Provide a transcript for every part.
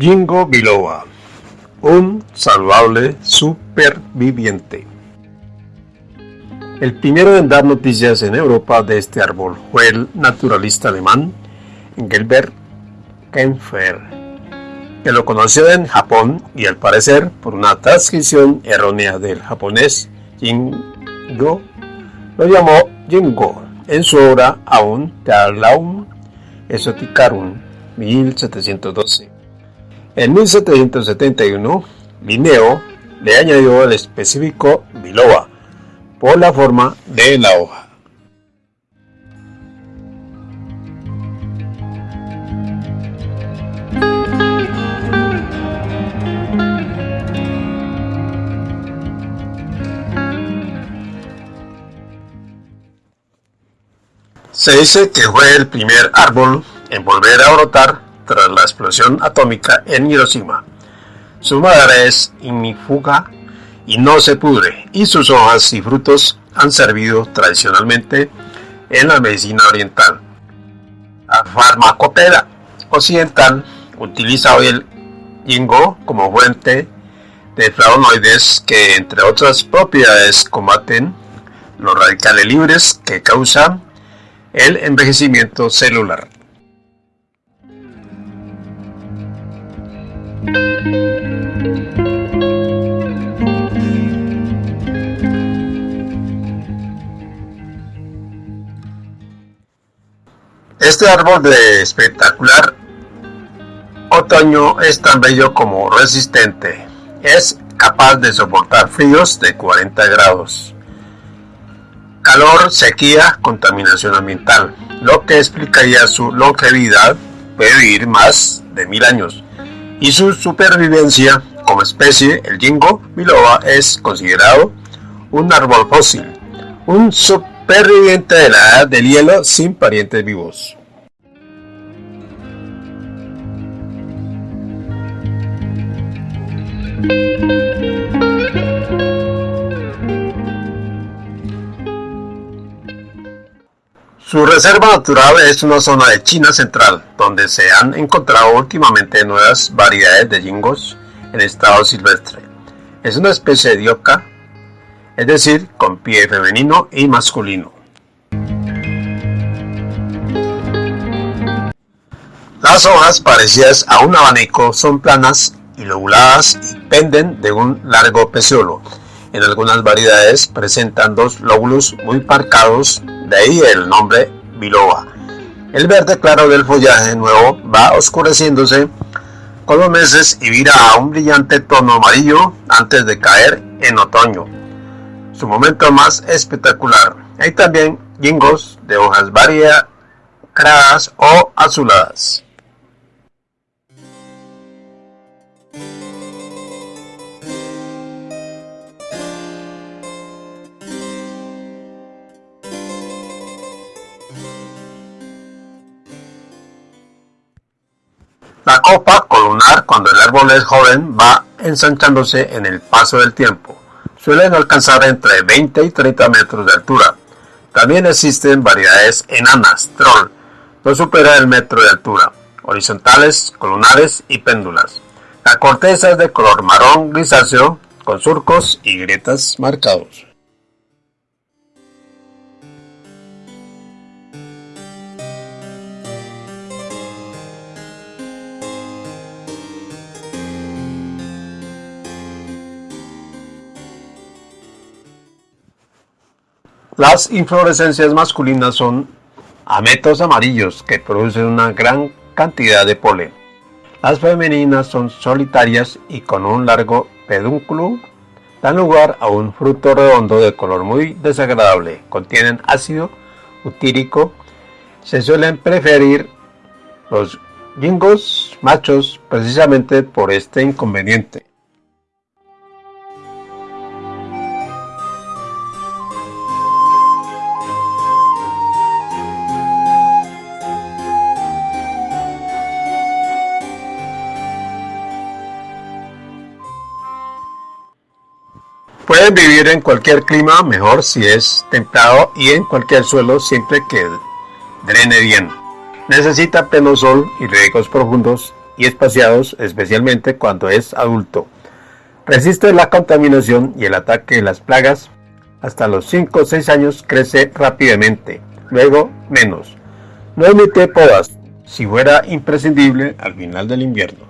Jingo biloba, un saludable superviviente. El primero en dar noticias en Europa de este árbol fue el naturalista alemán Engelbert Kempfer, que lo conoció en Japón y al parecer por una transcripción errónea del japonés Jingo, lo llamó Jingo en su obra Aun Tearlaum Exoticarum 1712. En 1771, Linneo le añadió el específico biloba por la forma de la hoja. Se dice que fue el primer árbol en volver a brotar tras la explosión atómica en Hiroshima. Su madera es ignífuga y no se pudre, y sus hojas y frutos han servido tradicionalmente en la medicina oriental. La farmacopea occidental utiliza hoy el ginkgo como fuente de flavonoides que, entre otras propiedades, combaten los radicales libres que causan el envejecimiento celular. Este árbol de espectacular otoño es tan bello como resistente. Es capaz de soportar fríos de 40 grados. Calor, sequía, contaminación ambiental, lo que explicaría su longevidad, puede vivir más de mil años y su supervivencia como especie, el jingo biloba es considerado un árbol fósil, un superviviente de la edad del hielo sin parientes vivos. Su reserva natural es una zona de China central, donde se han encontrado últimamente nuevas variedades de jingos en estado silvestre. Es una especie de dioca, es decir, con pie femenino y masculino. Las hojas parecidas a un abanico son planas y lobuladas y penden de un largo peciolo. En algunas variedades presentan dos lóbulos muy marcados de ahí el nombre biloba. El verde claro del follaje nuevo va oscureciéndose con los meses y vira a un brillante tono amarillo antes de caer en otoño. Su momento más espectacular. Hay también jingos de hojas variadas o azuladas. La copa columnar cuando el árbol es joven va ensanchándose en el paso del tiempo. Suelen alcanzar entre 20 y 30 metros de altura. También existen variedades enanas, troll, no supera el metro de altura, horizontales, columnares y péndulas. La corteza es de color marrón grisáceo con surcos y grietas marcados. Las inflorescencias masculinas son ametos amarillos que producen una gran cantidad de polen. Las femeninas son solitarias y con un largo pedúnculo dan lugar a un fruto redondo de color muy desagradable. Contienen ácido utírico. Se suelen preferir los jingos machos precisamente por este inconveniente. Pueden vivir en cualquier clima, mejor si es templado y en cualquier suelo siempre que drene bien. Necesita pleno sol y riegos profundos y espaciados, especialmente cuando es adulto. Resiste la contaminación y el ataque de las plagas. Hasta los 5 o 6 años crece rápidamente, luego menos. No emite podas, si fuera imprescindible al final del invierno.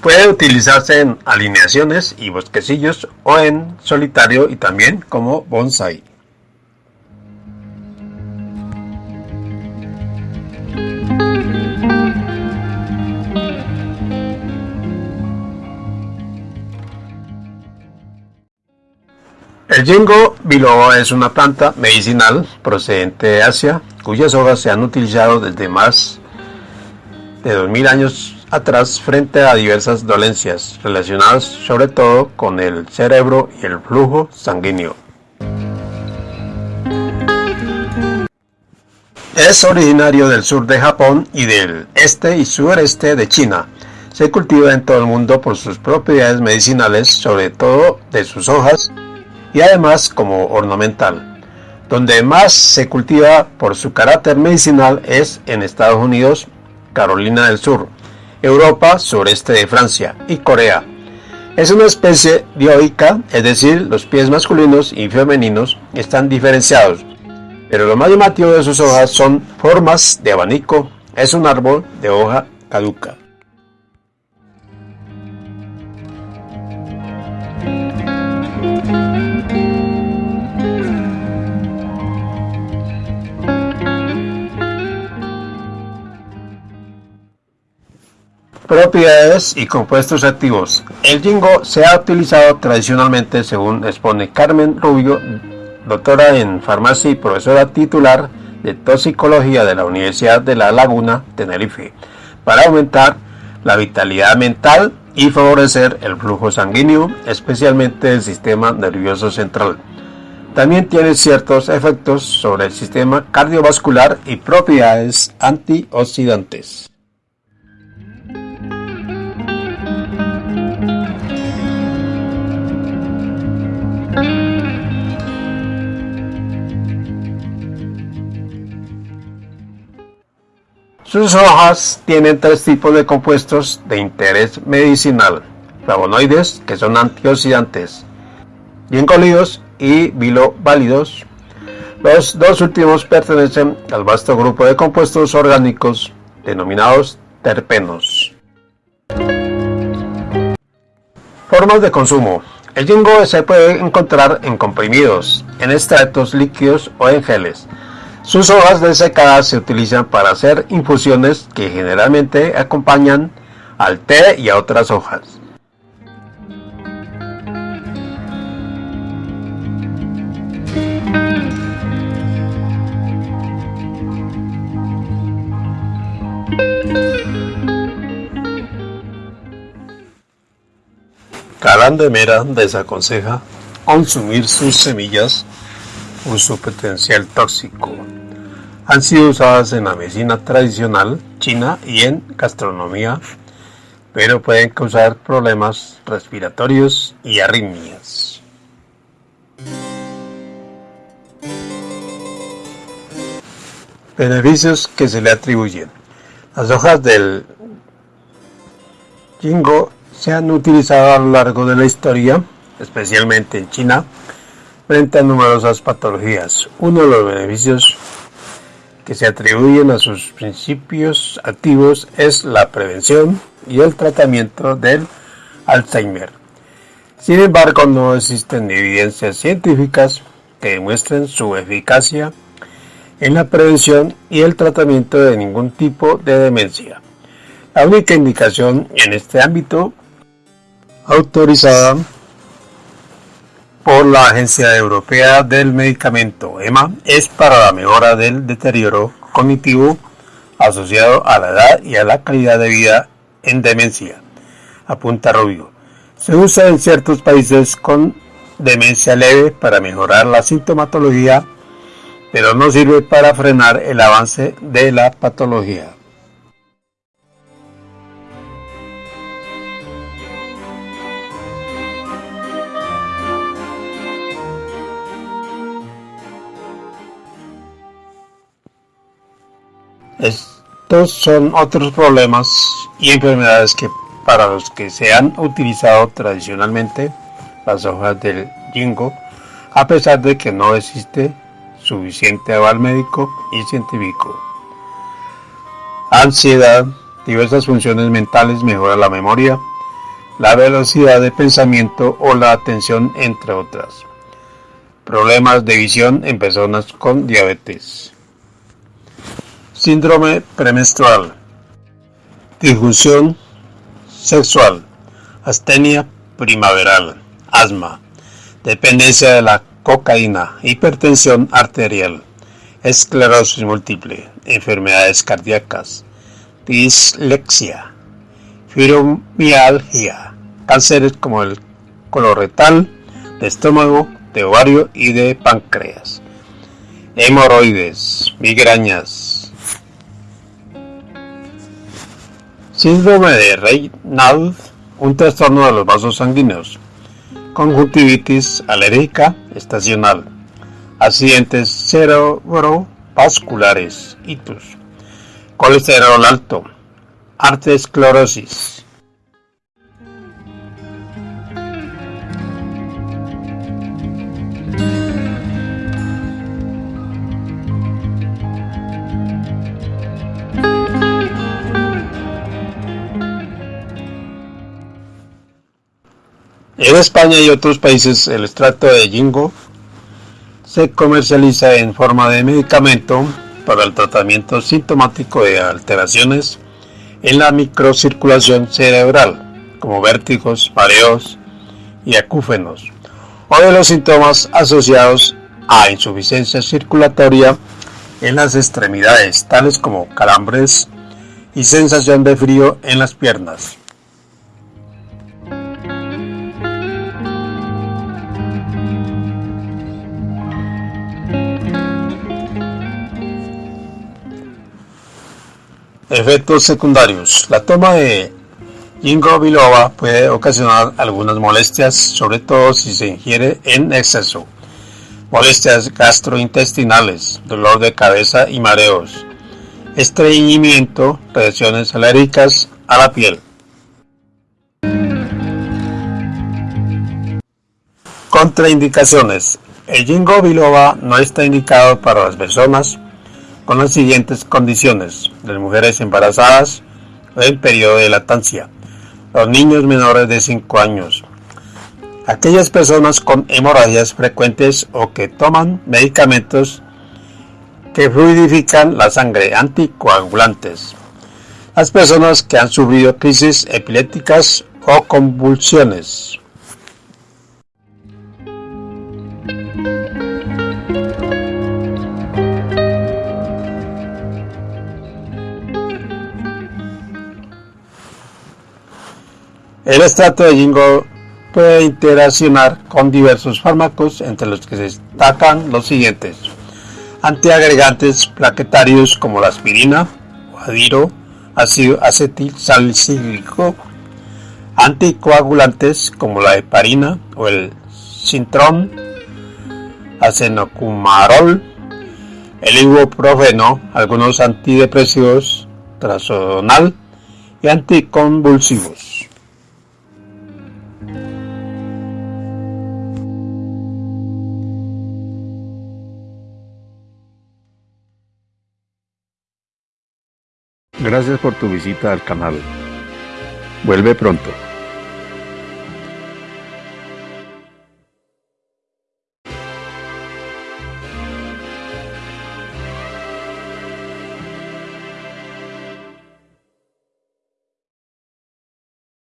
Puede utilizarse en alineaciones y bosquecillos o en solitario y también como bonsai. El Jingo biloba es una planta medicinal procedente de Asia, cuyas hojas se han utilizado desde más de 2000 años atrás frente a diversas dolencias relacionadas sobre todo con el cerebro y el flujo sanguíneo. Es originario del sur de Japón y del este y sureste de China. Se cultiva en todo el mundo por sus propiedades medicinales, sobre todo de sus hojas y además como ornamental. Donde más se cultiva por su carácter medicinal es en Estados Unidos, Carolina del Sur, Europa, sureste de Francia y Corea. Es una especie dioica, es decir, los pies masculinos y femeninos están diferenciados, pero lo más llamativo de sus hojas son formas de abanico, es un árbol de hoja caduca. Propiedades y compuestos activos. El jingo se ha utilizado tradicionalmente, según expone Carmen Rubio, doctora en farmacia y profesora titular de toxicología de la Universidad de La Laguna, Tenerife, para aumentar la vitalidad mental y favorecer el flujo sanguíneo, especialmente el sistema nervioso central. También tiene ciertos efectos sobre el sistema cardiovascular y propiedades antioxidantes. Sus hojas tienen tres tipos de compuestos de interés medicinal, flavonoides, que son antioxidantes, gingolidos y biloválidos. Los dos últimos pertenecen al vasto grupo de compuestos orgánicos denominados terpenos. Formas de consumo. El jingo se puede encontrar en comprimidos, en extractos líquidos o en geles. Sus hojas desecadas se utilizan para hacer infusiones que generalmente acompañan al té y a otras hojas. Calán de Mera desaconseja consumir sus semillas por su potencial tóxico han sido usadas en la medicina tradicional china y en gastronomía, pero pueden causar problemas respiratorios y arritmias. Beneficios que se le atribuyen. Las hojas del jingo se han utilizado a lo largo de la historia, especialmente en China, frente a numerosas patologías. Uno de los beneficios que se atribuyen a sus principios activos es la prevención y el tratamiento del Alzheimer. Sin embargo, no existen evidencias científicas que demuestren su eficacia en la prevención y el tratamiento de ningún tipo de demencia. La única indicación en este ámbito autorizada por la Agencia Europea del Medicamento, EMA, es para la mejora del deterioro cognitivo asociado a la edad y a la calidad de vida en demencia, apunta Rubio. Se usa en ciertos países con demencia leve para mejorar la sintomatología, pero no sirve para frenar el avance de la patología. Estos son otros problemas y enfermedades que para los que se han utilizado tradicionalmente las hojas del jingo, a pesar de que no existe suficiente aval médico y científico. Ansiedad, diversas funciones mentales mejora la memoria, la velocidad de pensamiento o la atención, entre otras. Problemas de visión en personas con diabetes. Síndrome premenstrual. Disfunción sexual. Astenia primaveral. Asma. Dependencia de la cocaína. Hipertensión arterial. Esclerosis múltiple. Enfermedades cardíacas. Dislexia. Fibromialgia. Cánceres como el colorectal, de estómago, de ovario y de páncreas. Hemorroides, migrañas, Síndrome de Raynaud, un trastorno de los vasos sanguíneos. Conjuntivitis alérgica estacional. Accidentes cerebrovasculares, itus. Colesterol alto. Arteriosclerosis. En España y otros países el extracto de jingo se comercializa en forma de medicamento para el tratamiento sintomático de alteraciones en la microcirculación cerebral, como vértigos, mareos y acúfenos, o de los síntomas asociados a insuficiencia circulatoria en las extremidades, tales como calambres y sensación de frío en las piernas. Efectos secundarios. La toma de ginkgo biloba puede ocasionar algunas molestias, sobre todo si se ingiere en exceso. Molestias gastrointestinales, dolor de cabeza y mareos, estreñimiento, reacciones alérgicas a la piel. Contraindicaciones. El ginkgo biloba no está indicado para las personas con las siguientes condiciones. Las mujeres embarazadas en periodo de lactancia. Los niños menores de 5 años. Aquellas personas con hemorragias frecuentes o que toman medicamentos que fluidifican la sangre, anticoagulantes. Las personas que han sufrido crisis epilépticas o convulsiones. El extracto de jingo puede interaccionar con diversos fármacos, entre los que se destacan los siguientes. Antiagregantes plaquetarios como la aspirina, adiro, ácido acetil salicílico, anticoagulantes como la heparina o el sintrón, acenocumarol, el ibuprofeno, algunos antidepresivos, trazodonal y anticonvulsivos. Gracias por tu visita al canal. Vuelve pronto.